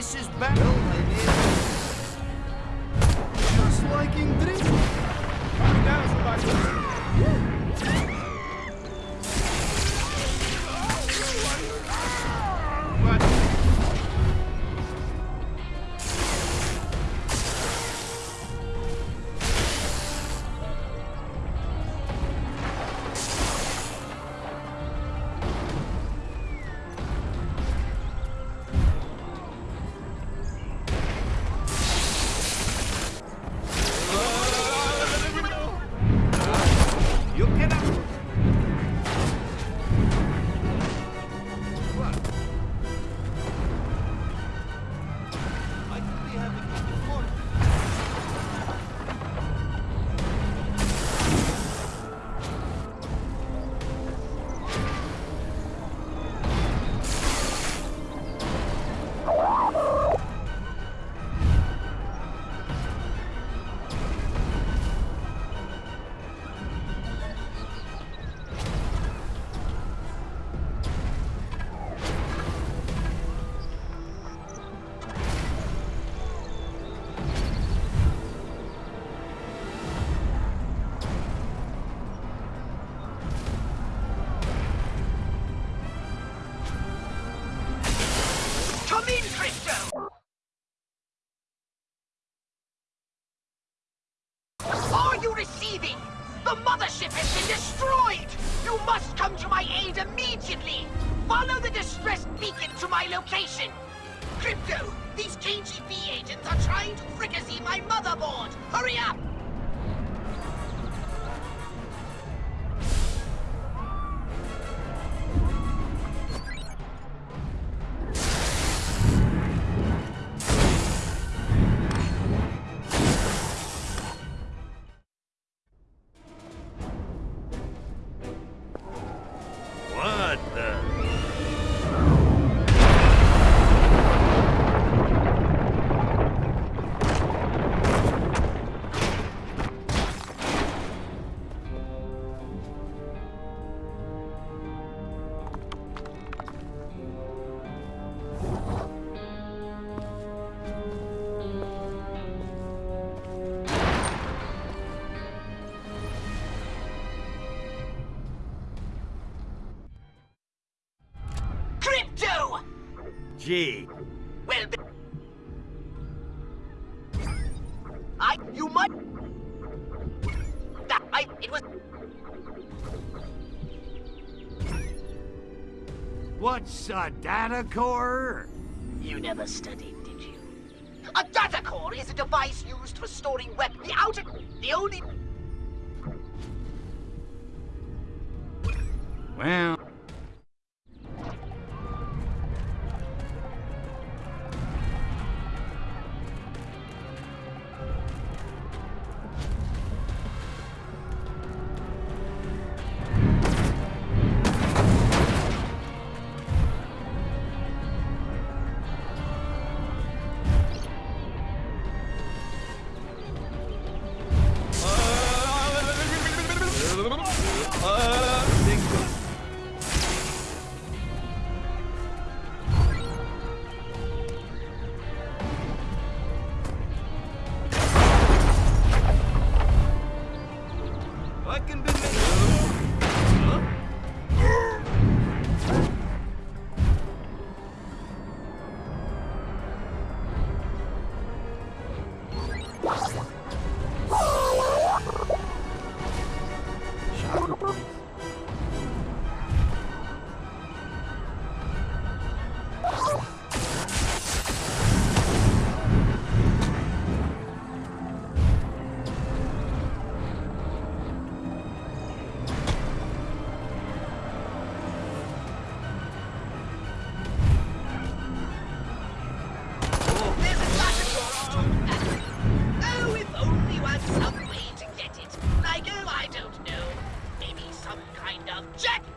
This is bad. Just like in. in, Are you receiving? The mothership has been destroyed! You must come to my aid immediately! Follow the distress beacon to my location! Crypto, these KGB agents are trying to fricassee my motherboard! Hurry up! Well, I, you might. That, I, it was. what's a data core? You never studied, did you? A data core is a device used for storing web. The outer, the only. Well, kind of jack